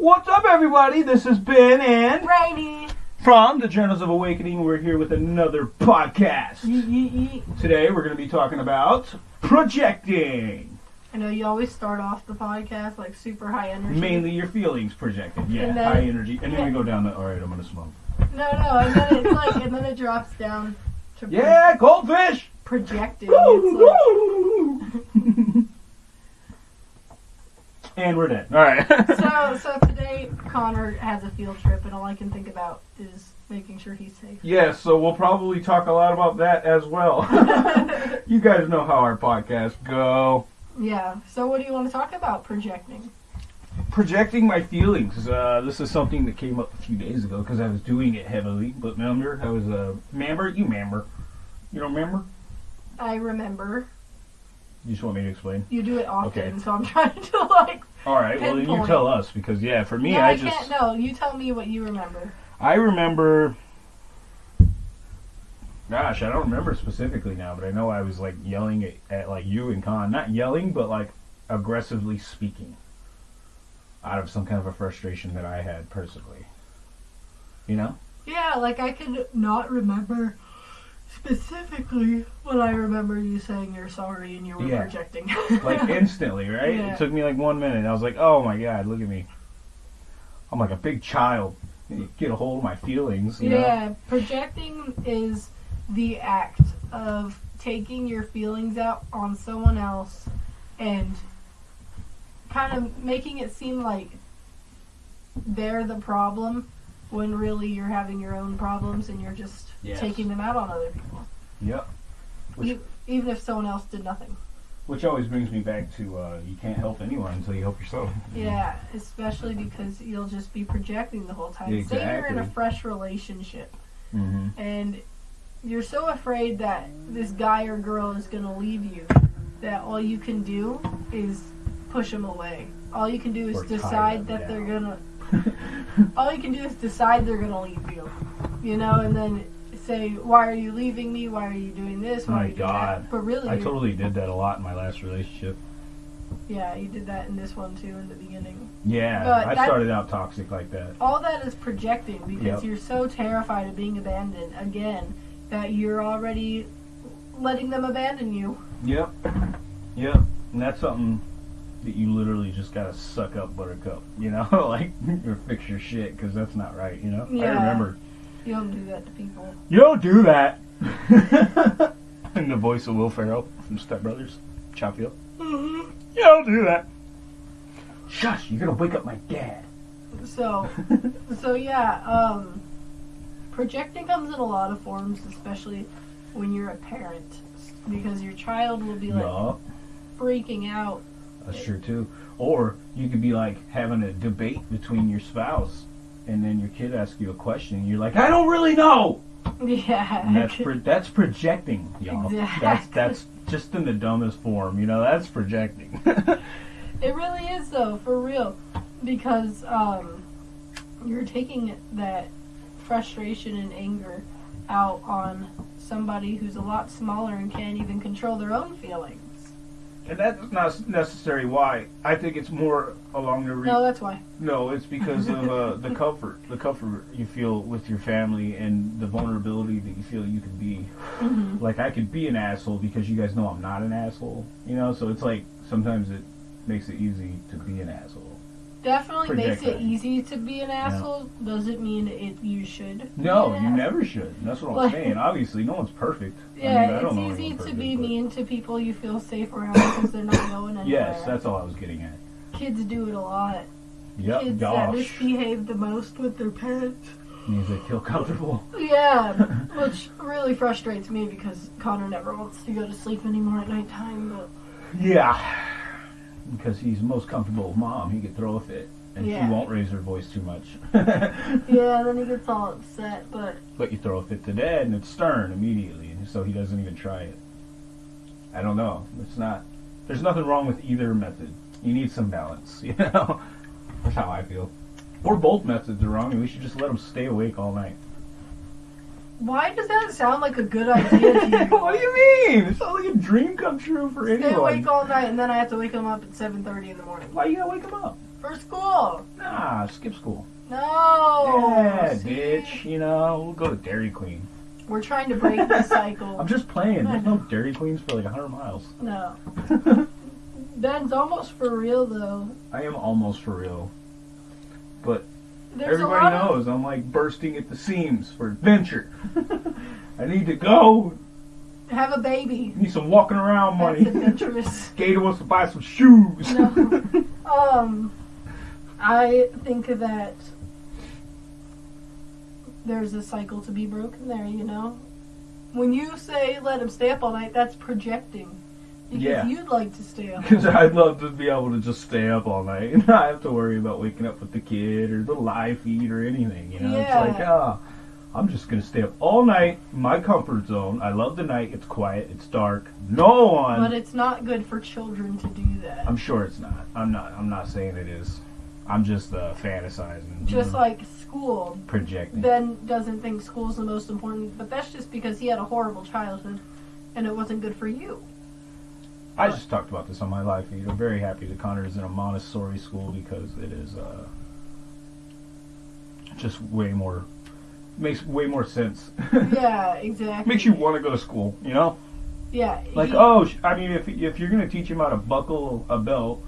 What's up, everybody? This is Ben and Rainey. from the Journals of Awakening. We're here with another podcast. Today, we're going to be talking about projecting. I know you always start off the podcast like super high energy. Mainly your feelings projected. Yeah, And then- high energy. And then we go down the, all right, I'm going to smoke. No, no, and then it's like, and then it drops down to pro- Yeah, goldfish! projecting. It's and we're dead. All right. so, so today Connor has a field trip, and all I can think about is making sure he's safe. yeah, so we'll probably talk a lot about that as well. you guys know how our podcasts go. yeah. So, what do you want to talk about projecting? projecting my feelings. Uh, this is something that came up a few days ago because I was doing it heavily. But remember, I was a uh, member. You member. You don't remember? I remember You just want me to explain? you do it often, Okay. so I'm trying to like. All right. Well, then you tell us because yeah, for me, no, I I, just can't. No, you tell me what you remember. I remember. Gosh, I don't remember specifically now, but I know I was like yelling at, at like you and Con. Not yelling, but like aggressively speaking out of some kind of a frustration that I had personally. You know? Yeah, like I could not remember specifically when I remember you saying you're sorry and you were Yeah. projecting. like instantly, right? Yeah. It took me like one minute. I was like, "Oh my god, look at me! I'm like a big child. Get a hold of my feelings." You yeah, projecting is the act of taking your feelings out on someone else and kind of making it seem like they're the problem when really you're having your own problems and you're just Yes. taking them out on other people. Yep. Which- even if someone else did nothing. Which always brings me back to uh, you can't help anyone until you help yourself. Yeah, especially because you'll just be projecting the whole time. Exactly. Say you're in a fresh relationship Mm-hmm. and you're so afraid that this guy or girl is going to leave you that all you can do is push them away. All you can do is Or decide that they're going to all you can do is decide they're going to leave you. You know, and then say, "Why are you leaving me? Why are you doing this? Why My are you God. that?" But really, I totally did that a lot in my last relationship. yeah, you did that in this one too in the beginning. Yeah, But I that- started out toxic like that. all that is projecting because Yep. you're so terrified of being abandoned again that you're already letting them abandon you. Yep. Yep. And that's something that you literally just gotta suck up, Buttercup. You know, like or fix your shit because that's not right. You know. I remember. You don't do that to people. You don't do that. In the voice of Will Ferrell from Step Brothers, Chop Hill. Mm-hmm. You don't do that. Shush! You're gonna wake up my dad. So, so yeah, um, projecting comes in a lot of forms, especially when you're a parent, because your child will be like Yeah, freaking out. That's true too. Or you could be like having a debate between your spouse, and then your kid asks you a question, and you're like, "I don't really know." Yeah, And that's pro- that's projecting, y'all. That's Exactly. that's just in the dumbest form, you know. That's projecting. It really is though, for real, because um, you're taking that frustration and anger out on somebody who's a lot smaller and can't even control their own feelings. And that's not necessarily why. I think it's more along the re- No, that's why. No, it's because of uh, the comfort, the comfort you feel with your family, and the vulnerability that you feel you can be. hmm Like I could be an asshole because you guys know I'm not an asshole, you know. So it's like sometimes it makes it easy to be an asshole. Definitely makes it easy to be an asshole. Doesn't mean it you should. No, you never should. That's what I'm Like- saying. Obviously, no one's perfect. I Yeah, mean, I don't know it's easy anyone to be but- mean to people you feel safe around because they're not going anywhere. Yes, that's all I was getting at. Kids do it a lot. Yep, Kids that gosh. misbehave the most with their parents. Means they feel comfortable. Yeah, which really frustrates me because Connor never wants to go to sleep anymore at nighttime. But Yeah, because he's most comfortable with mom. He could throw a fit, and Yeah. she won't raise her voice too much. yeah, then he gets all upset. But but you throw a fit to dad, and it's stern immediately, and so he doesn't even try it. I don't know. It's not. There's nothing wrong with either method. You need some balance, you know. That's how I feel. Or both methods are wrong, and we should just let them stay awake all night. Why does that sound like a good idea to you? what do you mean? It sounds like a dream come true for Stay anyone. awake all night and then I have to wake him up at 7.30 in the morning. Why you gotta wake him up? For school. Nah, skip school. No. yeah, See? bitch. You know, we'll go to Dairy Queen. We're trying to break the cycle. I'm just playing. There's no Dairy Queens for like 100 miles. No. Ben's almost for real though. I am almost for real. But There's everybody knows I'm like bursting at the seams for adventure. I need to go. Have a baby. Need some walking around money. That's adventurous. Gator wants to buy some shoes. No. Um, I think that there's a cycle to be broken there. You know, when you say let him stay up all night, that's projecting. Because Yeah. you'd like to stay up. Because I'd love to be able to just stay up all night and not have to worry about waking up with the kid or the live feed or anything. You know, Yeah. it's like, ah, I'm just gonna stay up all night, my comfort zone. I love the night. It's quiet. It's dark. No one. But it's not good for children to do that. I'm sure it's not. I'm not. I'm not saying it is. I'm just uh, fantasizing. Just know, like school. projecting. Ben doesn't think school's the most important, but that's just because he had a horrible childhood and it wasn't good for you. I just talked about this on my live feed. I'm very happy that Connor is in a Montessori school because it is uh, just way more makes way more sense. Yeah, exactly. makes you want to go to school. You know, Yeah. like he- oh, I mean, if if you're gonna teach him how to buckle a belt,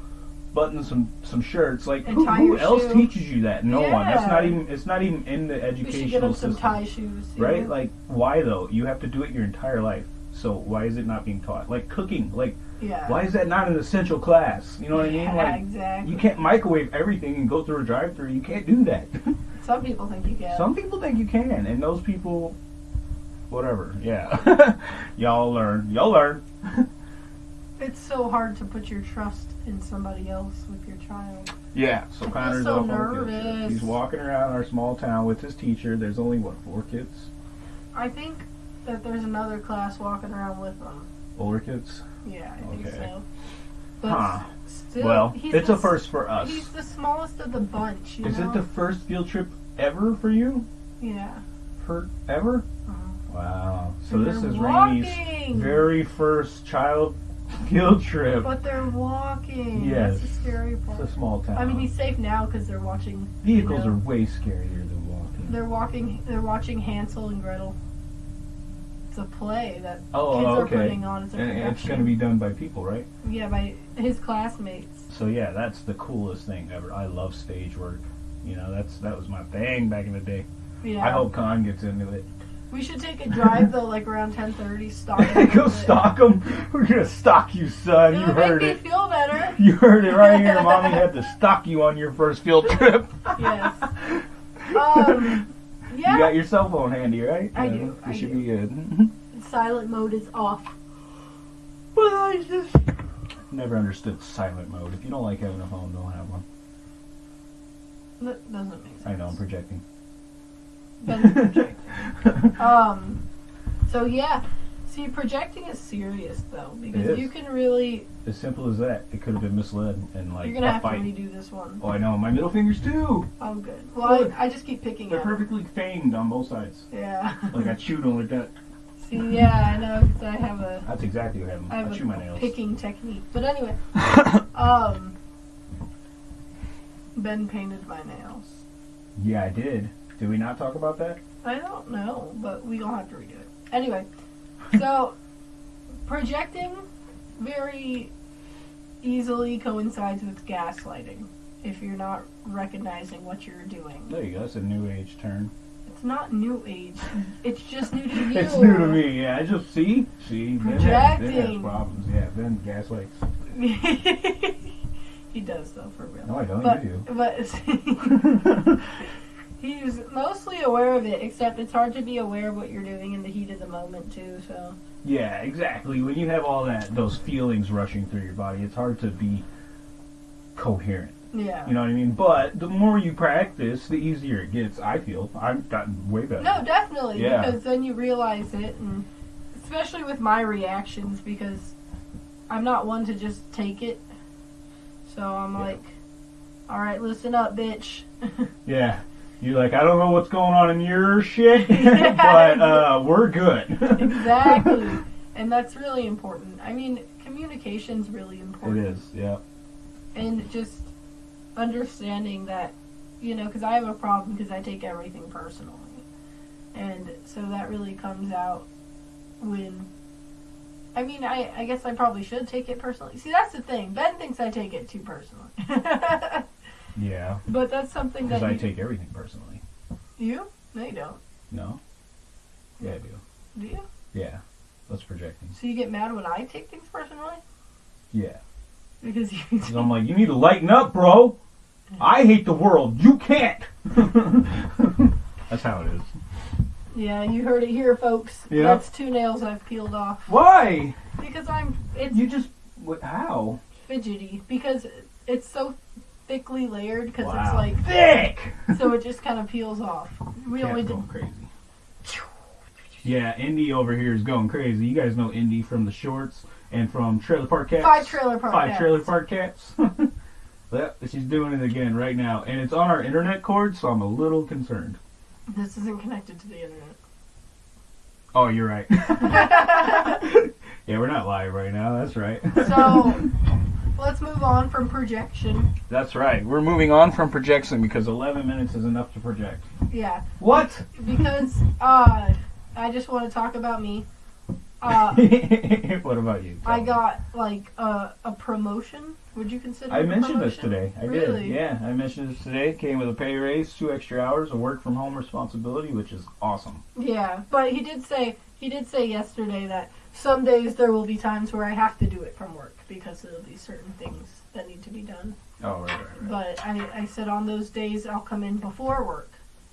button some some shirts, like who, who else shoe. teaches you that? No one. That's not even. It's not even in the educational we should get him some system. tie shoes. right? know? Like, why though? You have to do it your entire life. So why is it not being taught? Like cooking, like yeah. why is that not an essential class? You know what I mean? Like exactly. you can't microwave everything and go through a drive-through. You can't do that. Some people think you can. Some people think you can, and those people, whatever. Yeah, y'all learn. Y'all learn. It's so hard to put your trust in somebody else with your child. Yeah. So I Connor's so off on a nervous. He's walking around our small town with his teacher. There's only what four kids, I think that there's another class walking around with them. older kids. Yeah, I think so. But Huh. still, well, he's it's the a first for us. He's the smallest of the bunch. You Is know? it the first field trip ever for you? yeah. For ever? Uh-huh. Wow. So And this is Rainey's walking. very first child field trip. But they're walking. Yes. That's the scary part. It's a small town. I mean, he's safe now because they're watching. Vehicles you know, are way scarier than walking. They're walking. They're watching Hansel and Gretel. It's a play that Oh, kids are putting on. It's a And it's going to be done by people, right? Yeah, by his classmates. So yeah, that's the coolest thing ever. I love stage work. You know, that's that was my thing back in the day. Yeah. I hope Con gets into it. We should take a drive though, like around ten thirty. Stalk. Go stalk him. We're gonna stalk you, son. You It'll heard make it. me feel better. You heard it right here. Mommy had to stalk you on your first field trip. Yes. Um. Yeah. You got your cell phone handy, right? I do, You I should do. be good. Silent mode is off. But I just never understood silent mode. If you don't like having a phone, don't have one. That doesn't make sense. I know I'm projecting. Projecting. Um. So yeah. See, projecting is serious though because you can really. as simple as that. It could have been misled and like You're gonna have fight. to redo this one. Oh, I know. My middle fingers too. Oh, good. Well, Look. I, I just keep picking They're perfectly fanged on both sides. Yeah. Like I chewed on like that. See, yeah, I know because I have a That's exactly what happened. I I, have chew my nails. picking technique. But anyway, um, Ben painted my nails. yeah, I did. Did we not talk about that? I don't know, but we gonna have to redo it. Anyway, so projecting very easily coincides with gaslighting if you're not recognizing what you're doing. There you go. That's a new age term. It's not new age. It's just new to you. It's new to me. Yeah, I just see. See, has, ben has Projecting. problems. Yeah, Ben gaslights. he does though, for real. No, I don't. But, you but do. he's mostly aware of it, except it's hard to be aware of what you're doing in the heat of the moment too. So yeah, exactly. When you have all that, those feelings rushing through your body, it's hard to be coherent. yeah. You know what I mean? But the more you practice, the easier it gets. I feel I've gotten way better. No, definitely, Yeah. because then you realize it, and especially with my reactions, because I'm not one to just take it. So I'm Yeah. like, all right, listen up, bitch. Yeah. You're like, I don't know what's going on in your shit, Yeah. but uh, we're good. exactly. And that's really important. I mean, communication's really important. It is, yeah. And just understanding that, you know, because I have a problem because I take everything personally. And so that really comes out when. I mean, I, I guess I probably should take it personally. See, that's the thing. Ben thinks I take it too personally. Yeah, but that's something that because I you, take everything personally. you? No, you don't. No? Yeah, I do. Do you? Yeah. That's projecting. So you get mad when I take things personally? Yeah. Because you. 'Cause I'm like, you need to lighten up, bro. I hate the world. You can't. That's how it is. Yeah, you heard it here, folks. Yeah. That's two nails I've peeled off. Why? Because I'm. It's You just. What, how? fidgety. Because it's so thickly layered. Because wow. it's like. thick. So it just kind of peels off. We only Cat's did. going crazy. Yeah, Indy over here is going crazy. You guys know Indy from the shorts and from Trailer Park Cats. Five trailer park. Five cats. Trailer Park Cats. Yep, she's doing it again right now, and it's on our internet cord, so I'm a little concerned. This isn't connected to the internet. Oh, you're right. yeah, we're not live right now. That's right. so let's move on from projection. That's right. We're moving on from projection because 11 minutes is enough to project. Yeah, What? because uh, I just want to talk about me. Uh, what about you? I me. got like a, a promotion. Would you consider? I a mentioned this today. I Really? did. Yeah, I mentioned this today. Came with a pay raise, two extra hours of work from home responsibility, which is awesome. Yeah, but he did say he did say yesterday that some days there will be times where I have to do it from work because there'll be certain things that need to be done. Oh, right, right, right. But I, I said on those days I'll come in before work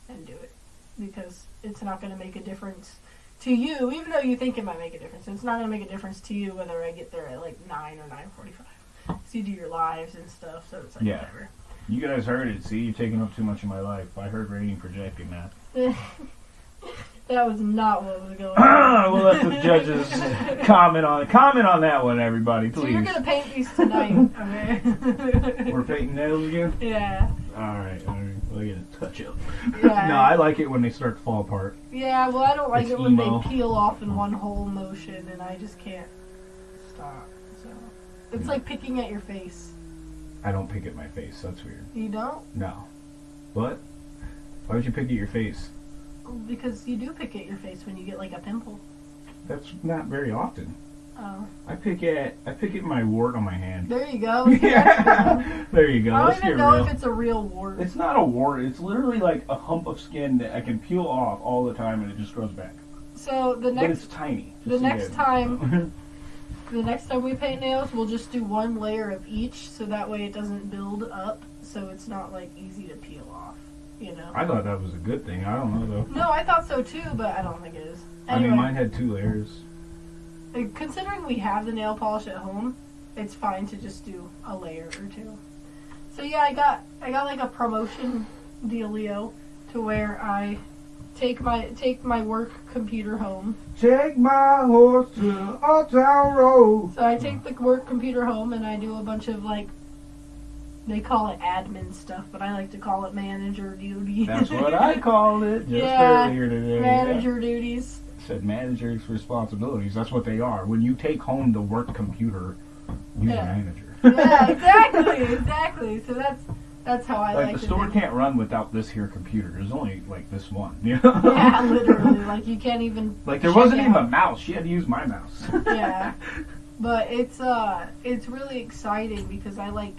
and do it because it's not going to make a difference to you, even though you think it might make a difference. It's not going to make a difference to you whether I get there at like nine or nine forty-five. So you do your lives and stuff, so it's like Yeah. whatever. You guys heard it. See, you're taking up too much of my life. I heard rating projecting that. that was not what was going on. we'll let the judges comment on comment on that one, everybody, So you're gonna paint these tonight, okay? We're painting nails again. yeah, All right, all right. We'll get a touch up. yeah. no, I like it when they start to fall apart. yeah, well, I don't like It's it when emo. they peel off in one whole motion, and I just can't stop. So it's Hmm. like picking at your face. I don't pick at my face. That's weird. You don't, No. What? Why would you pick at your face? Because you do pick at your face when you get like a pimple. That's not very often. Oh, I pick at I pick at my wart on my hand. there you go. Good. there you go. I Let's don't even know real. if it's a real wart. It's not a wart. It's literally like a hump of skin that I can peel off all the time, and it just grows back. So the but next it's tiny. the just so you next time- The next time we paint nails, we'll just do one layer of each, so that way it doesn't build up, so it's not like easy to peel off. You know. I thought that was a good thing. I don't know though. No, I thought so too, but I don't think it is. I mean, mine had two layers. uh, considering we have the nail polish at home, it's fine to just do a layer or two. So yeah, I got I got like a promotion dealio to where I take my take my work computer home. Take my horse to Old Town Road. So I take the work computer home and I do a bunch of like they call it admin stuff, but I like to call it manager duty. That's what I called it just Yeah, earlier today. manager duties. said manager's responsibilities. That's what they are. When you take home the work computer, you're Yeah. manager. Yeah, exactly, exactly. So that's that's how I like like the store can't run without this here computer. There's only like this one. You know? Yeah, literally. Like you can't even. Like there wasn't even a mouse. She had to use my mouse. Yeah. But it's uh, it's really exciting because I like,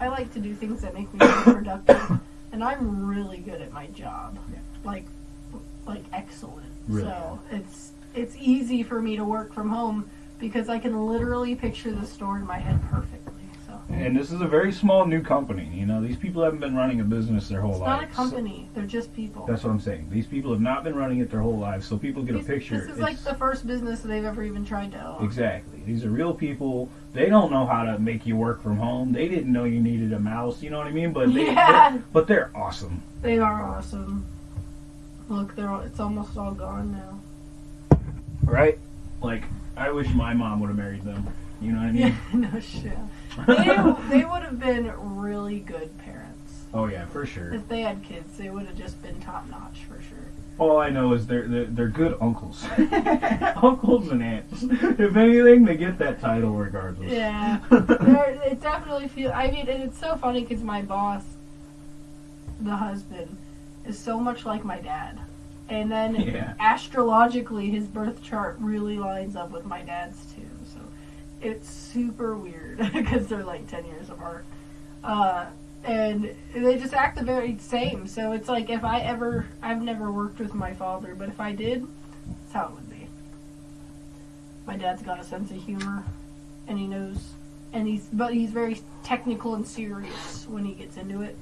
I like to do things that make me productive, and I'm really good at my job. Yeah. Like, like excellent. Really So it's it's easy for me to work from home because I can literally picture the store in my head perfectly. So and this is a very small new company. You know, these people haven't been running a business their whole it's lives. not a company; they're just people. That's what I'm saying. These people have not been running it their whole lives, so people get a picture. This is like the first business they've ever even tried to own. Exactly. These are real people. They don't know how to make you work from home. They didn't know you needed a mouse. You know what I mean? But they, Yeah. they're- but they're awesome. They are awesome. Look, they're all, it's almost all gone now. Right? Like, I wish my mom would have married them. You know what I mean? Yeah, no shit. They, they would have been really good parents. Oh yeah, for sure. If they had kids, they would have just been top notch for sure. All I know is they're they're, they're good uncles, uncles and aunts. If anything, they get that title regardless. Yeah, it definitely feel. I mean, and it's so funny because my boss, the husband, is so much like my dad, and then Yeah. astrologically, his birth chart really lines up with my dad's it's super weird because they're like ten years apart, uh, and they just act the very same. So it's like if I ever, I've never worked with my father, but if I did, that's how it would be. My dad's got a sense of humor, and he knows, and he's but he's very technical and serious when he gets into it,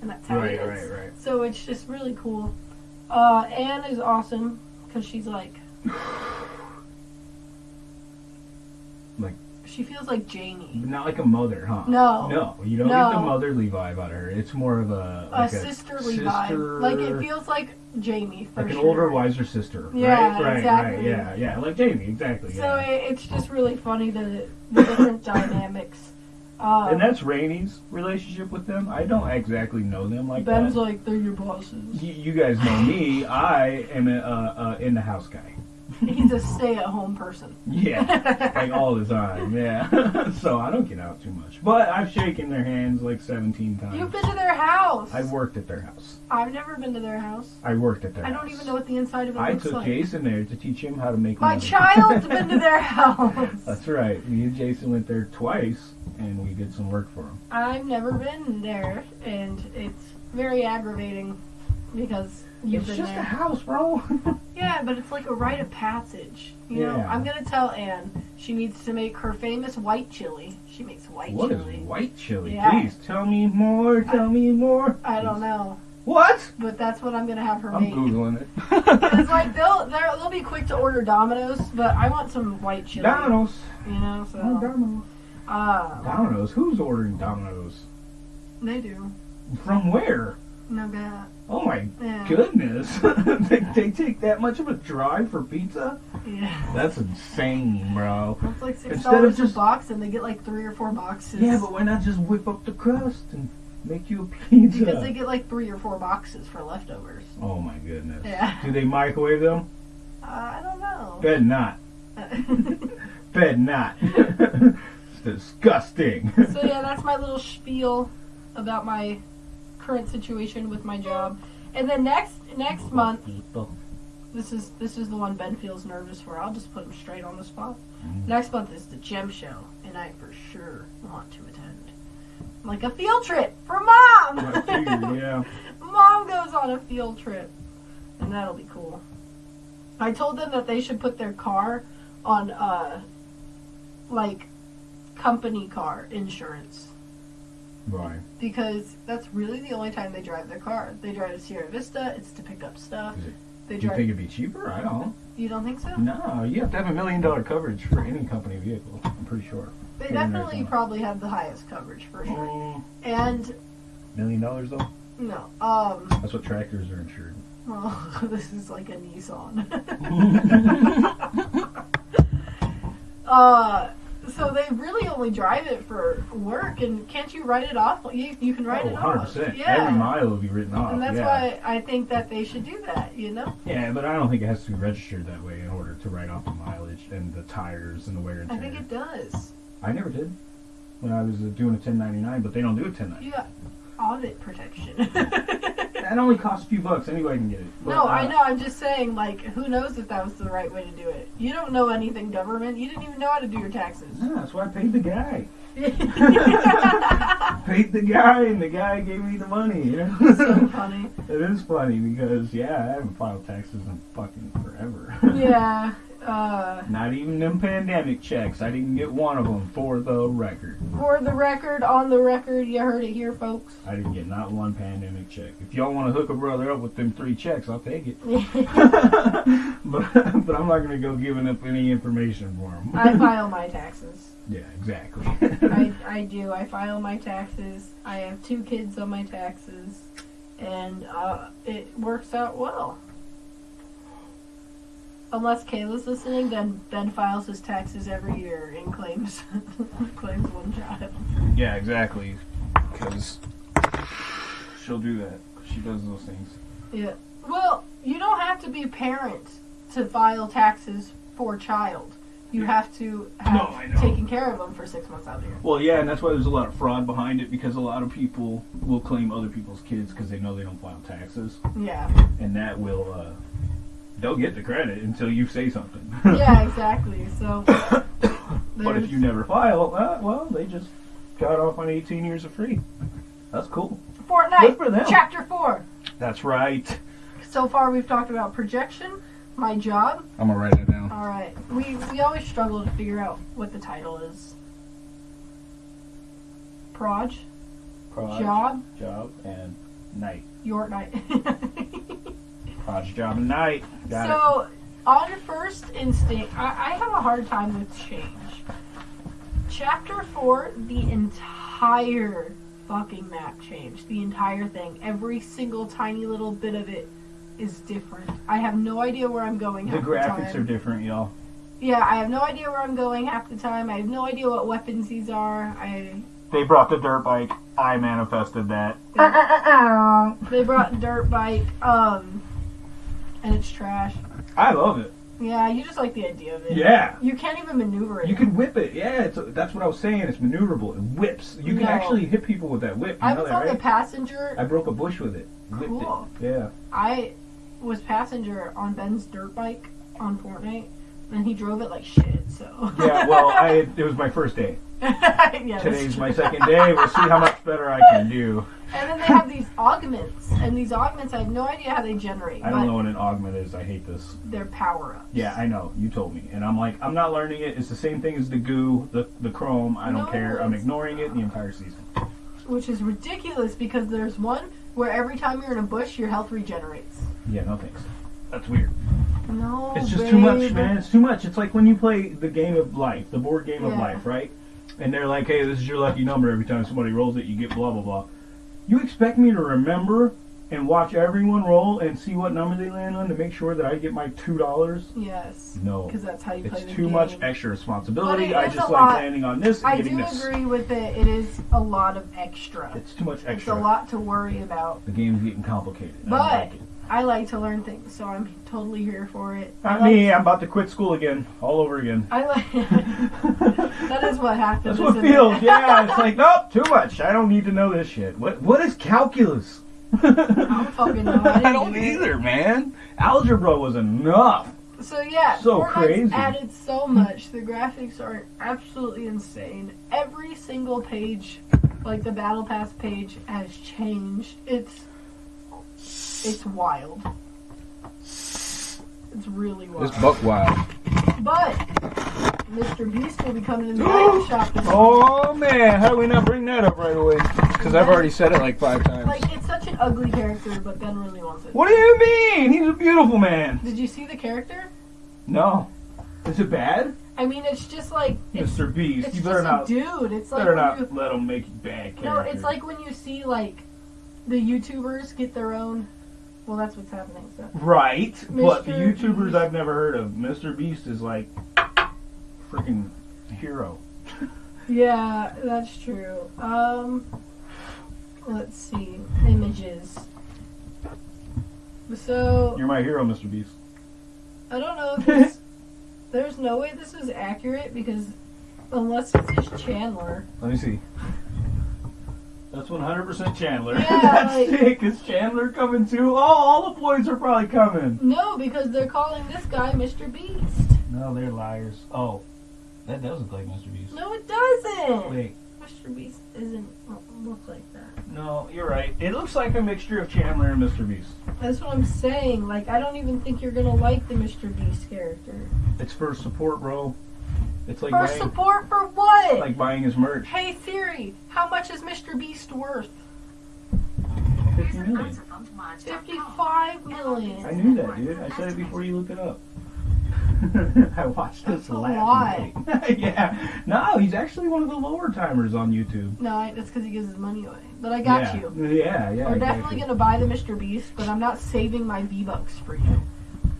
and that's how Right, is. right, right. So it's just really cool. Uh, Anne is awesome because she's like, Like- she feels like Jamie, Not like a mother, huh? No. No, you don't No. get the motherly vibe out of her. It's more of a a like sisterly sister, vibe. Like it feels like Jamie for like an sure. older, wiser sister. Yeah, right, right, exactly. right. Yeah, yeah, like Jamie, exactly. So yeah. it, it's just really funny the the different dynamics. Uh, and that's Rainey's relationship with them. I don't exactly know them like Ben's that. like they're your bosses. Y- you guys know me. I am a uh, uh, in the house guy. He's a stay-at-home person. Yeah, like all the time. Yeah. so I don't get out too much, but I've shaken their hands like 17 times. You've been to their house. I worked at their house. I've never been to their house. I worked at their I house. don't even know what the inside of it I looks took. Jason there to teach him how to make My money. child's been to their house. That's right. Me and Jason went there twice, and we did some work for him. I've never been there, and it's very aggravating because you've it's just there. a house, bro. Yeah, but it's like a rite of passage. You know, Yeah. I'm gonna tell Anne she needs to make her famous white chili. She makes white What is chili. white chili? Yeah. Please tell me more. Tell me more. I don't know, What? but that's what I'm gonna have her I'm make. googling it. It's like they'll they'll be quick to order Domino's, but I want some white chili. Domino's. You know, so Oh, Domino's. uh, Domino's. Who's ordering Domino's? they do. From where? No bad. Oh my Yeah. goodness. they, they take that much of a drive for pizza? Yeah. That's insane, bro. It's like six Instead of dollars a just- box, and they get like three or four boxes. Yeah, but why not just whip up the crust and make you a pizza? because they get like three or four boxes for leftovers. oh my goodness. Yeah. Do they microwave them? Uh, I don't know. Bet not. Bet not. it's disgusting. so yeah, that's my little spiel about my current situation with my job. And then next next month, this is this is the one Ben feels nervous for. I'll just put him straight on the spot. Mm. Next month is the gem show, and I for sure want to attend. Like a field trip for mom. Yeah. Mom goes on a field trip, and that'll be cool. I told them that they should put their car on uh like company car insurance Right. because that's really the only time they drive their car. They drive to Sierra Vista. It's to pick up stuff. It- They Do you think it'd be cheaper? I don't. you don't think so? No, you have to have a million dollar coverage for any company vehicle. I'm pretty sure. They Yeah, definitely probably have the highest coverage for sure. Mm, And million dollars though. no, um, That's what tractors are insured. well, this is like a Nissan. uh, so they really only drive it for work, and can't you write it off? You, you can write oh, it 100 off. percent. Yeah. Every mile will be written off. and that's yeah. why I think that they should do that. You know, Yeah, but I don't think it has to be registered that way in order to write off the mileage and the tires and the wear and tear. I think it does. I never did when I was doing a 1099, but they don't do a 1099. You got audit protection. That only costs a few bucks. Anybody can get it. But, no, I uh, know. I'm just saying, like, who knows if that was the right way to do it? You don't know anything government. You didn't even know how to do your taxes. Yeah, that's why I paid the guy. Paid the guy, and the guy gave me the money. You know? so funny. it is funny because yeah, I haven't filed taxes in fucking forever. Yeah. Uh, Not even them pandemic checks. I didn't get one of them for the record. For the record, on the record, you heard it here, folks. I didn't get not one pandemic check. If y'all want to hook a brother up with them three checks, I'll take it. but but I'm not gonna go giving up any information for them. I file my taxes. yeah, exactly. I, I do. I file my taxes. I have two kids on my taxes, and uh, it works out well. Unless Kayla's listening, then Ben files his taxes every year and claims claims one child. yeah, exactly. Because she'll do that. She does those things. Yeah. Well, you don't have to be a parent to file taxes for a child. You have to have No, taken care of them for six months out of the year. Well, yeah, and that's why there's a lot of fraud behind it because a lot of people will claim other people's kids because they know they don't file taxes, Yeah. and that will uh, they'll get the credit until you say something. Yeah, exactly. So. but if you never file, uh, well, they just got off on 18 years of free. That's cool. Fortnite, Good for them. Chapter 4. That's right. So far, we've talked about projection, my job. I'm gonna write it down. All right. We, we always struggle to figure out what the title is. Proj, Proj, job, job, and night. your night. Proj, job, and night. Got it. so, on first instinct, I, I have a hard time with change. Chapter 4, the entire fucking map changed. The entire thing. Every single tiny little bit of it is different. I have no idea where I'm going The the graphics time. are different, y'all. Yeah, I have no idea where I'm going half the time. I have no idea what weapons these are. I They brought the dirt bike. I manifested that. they brought dirt bike, um, and it's trash. I love it. Yeah, you just like the idea of it. Yeah. You can't even maneuver it. You can whip it. Yeah, it's, that's what I was saying. It's maneuverable. It whips. You can No. actually hit people with that whip. You I know was that, on the passenger. I broke a bush with it. Cool. it. Yeah. I was passenger on Ben's dirt bike on Fortnite, and he drove it like shit. So Yeah. Well, I it was my first day. yeah, Today's my second day. We'll see how much better I can do. And then they augments, and these augments I have no idea how they generate, I don't know what an augment is. I hate this. they're power ups. Yeah, I know. You told me, and I'm like, I'm not learning it. It's the same thing as the goo, the the chrome. I don't No, care. I'm ignoring it the entire season. which is ridiculous because there's one where every time you're in a bush, your health regenerates. Yeah, no thanks. That's weird. No, It's just too much, man. It's too much. It's like when you play the game of life, the board game of life, right? And they're like, hey, this is your lucky number. Every time somebody rolls it, you get blah, blah, blah. You expect me to remember and watch everyone roll and see what number they land on to make sure that I get my $2? Yes, No. because that's how you play the game. It's too much extra responsibility. I just like lot. landing on this and I getting do this. agree with it. It is a lot of extra. It's too much extra. It's a lot to worry about. The game's getting complicated. But like. I like to learn things, so I'm totally here for it. Not like, me. I'm about to quit school again, all over again. I like. that is what happens. That's what feels. it? Yeah, it's like nope, too much. I don't need to know this shit. What What is calculus? I don't fucking know. I, I don't do it. either, man. Algebra was enough. So yeah, So Fortnite's crazy. added so much. The graphics are absolutely insane. Every single page, like the battle pass page, has changed. It's it's wild. It's really wild. It's buck wild. But Mr. Beast will be coming in the item shop. Oh man, how do we not bring that up right away? Because I've already said it like five times. Like it's such an ugly character, but Ben really wants it. What do you mean? He's a beautiful man. Did you see the character? No, is it bad, I mean, it's just like it's, Mr. Beast? it's you better a not. dude. It's like better not you, let him make you bad characters. no, it's like when you see like the YouTubers get their own. Well, that's what's happening. So Right, but the YouTubers. I've never heard of, Mr. Beast is like freaking hero. yeah, that's true. Um, let's see images. So You're my hero, Mr. Beast. I don't know if this. there's no way this is accurate because unless it's just Chandler. Let me see. That's 100% Chandler. Yeah, That's like- sick. Is Chandler coming too? Oh, all the boys are probably coming. No, because they're calling this guy Mr. Beast. No, they're liars. Oh, that does look like Mr. Beast. No, it doesn't. Wait, Mr. Beast doesn't look like that. no, you're right. It looks like a mixture of Chandler and Mr. Beast. That's what I'm saying. Like, I don't even think you're gonna like the Mr. Beast character. It's for support, bro. It's like For buying, support for what? like buying his merch. hey Siri, how much is Mr. Beast worth? 50 million. Fifty-five million. I knew that, dude. I said it before you looked it up. I watched this last night. yeah. No, he's actually one of the lower timers on YouTube. No, that's because he gives his money away. But I got yeah. you. Yeah, yeah. We're definitely gonna buy the Mr. Beast, but I'm not saving my V Bucks for you.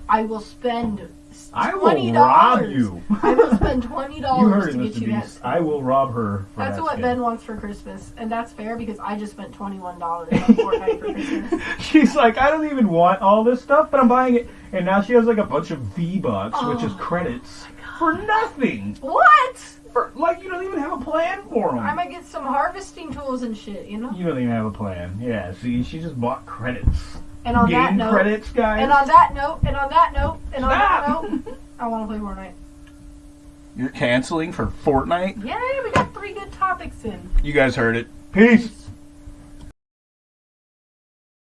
I will spend I will rob you. I will spend twenty dollars to get you that. I will rob her. For That's that what skin. Ben wants for Christmas, and that's fair because I just spent twenty one dollars on Fortnite for Christmas. She's like, I don't even want all this stuff, but I'm buying it. And now she has like a bunch of V bucks, which is Oh. credits for nothing. What? For like, you don't even have a plan for them. I might get some harvesting tools and shit, you know. You don't even have a plan. Yeah. See, she just bought credits. And on that note, credits, guys. and on that note, and on that note, and on that note, I want to play Fortnite. You're canceling for Fortnite. Yay, we got three good topics in. You guys heard it. Peace.